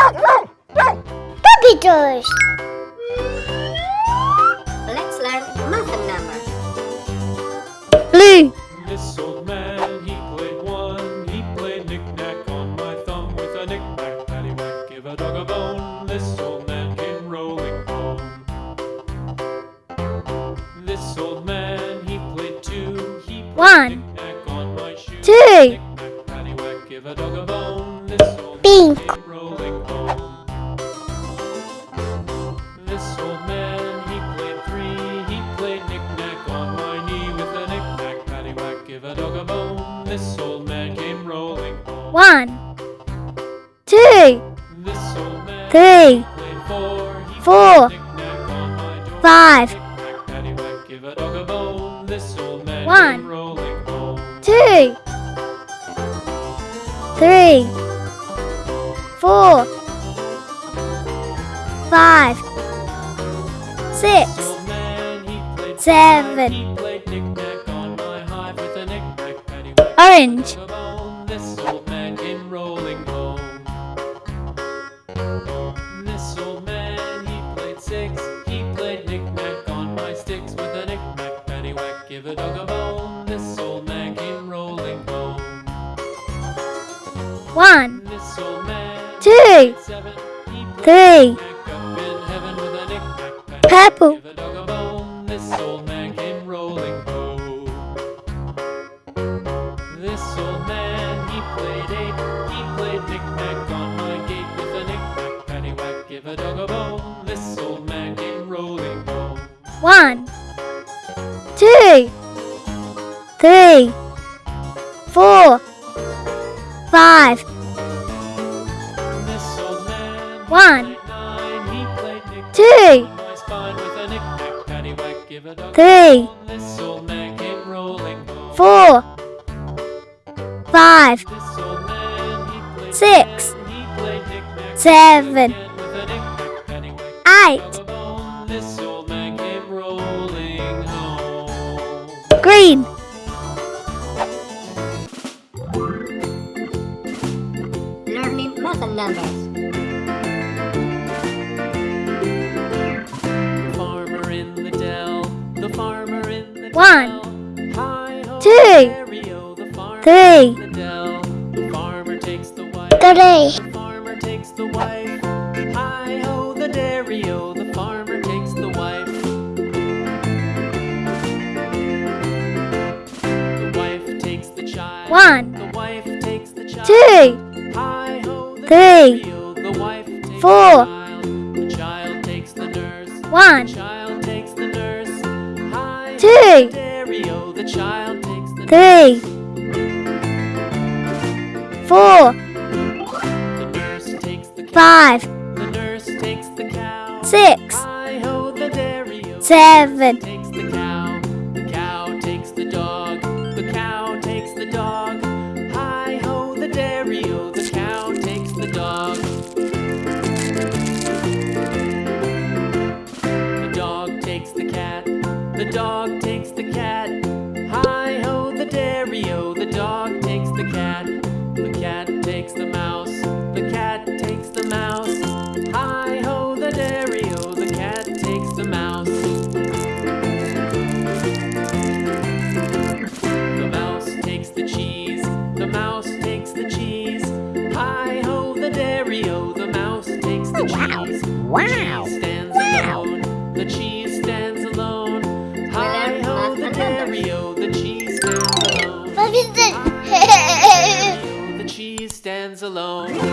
Puppy toys. Let's learn math numbers. Blue. This old man, he played one. He played knick-knack on my thumb with a knick-knack, paddywhack, give a dog a bone. This old man came rolling home. This old man, he played two. He played One. knick-knack on my shoe. Two. Knick-knack, paddywhack, give a dog a bone. A dog a bone. This old man came rolling home. One. Two. This old man Three. four. He Four. played knick-knack on my door. Five. Knick-knack, paddywhack, give a dog a bone. This old man One. came rolling home. Two. Three. Four. Five. Six. This old man, he played Seven. Orange. give a. This old man came rolling home. This old man, he played six. He played knick-knack on my sticks with a knick-knack, paddywhack, give a dog a bone. This old man came rolling home. One. Two. Three. knick-knack knick-knack on my gate with a knick-knack, paddywhack, give a dog a bone. This old man came rolling home. One. Two. Three. Four. Five. This old man, One. nine. He played Two. my spine with a knick-knack, paddywhack, give a dog a bone. This old man came rolling home. Four. Five. Six. ten. He played knick-knack Seven. again with a knick-knack, paddywhack, Eight. dog a bone. This old man came rolling home. Green. Learning math numbers. The farmer in the dell, the farmer in the One. dell. Hi-ho, Two. Dairy-o, the farmer Three. The The farmer takes the wife. Hi ho, the dairy-o, the farmer takes the wife. The wife takes the child. One. The wife takes the child. Two. Hi ho, the Three. the wife takes Four. the child. The child takes the nurse. One. The child takes the nurse. Hi ho, Two. the dairy-o, the child takes the Three. Four. Five. The nurse takes the cow. Six. Hi ho, the dairy-o. Seven. takes the cow. The cow takes the dog. The cow takes the dog. The dairy-o. The mouse takes the cheese. Wow. The cheese stands alone. The cheese stands alone. Hi ho, the dairy-o. The cheese stands alone. What is Hi-ho, the dairy-o. The cheese stands alone.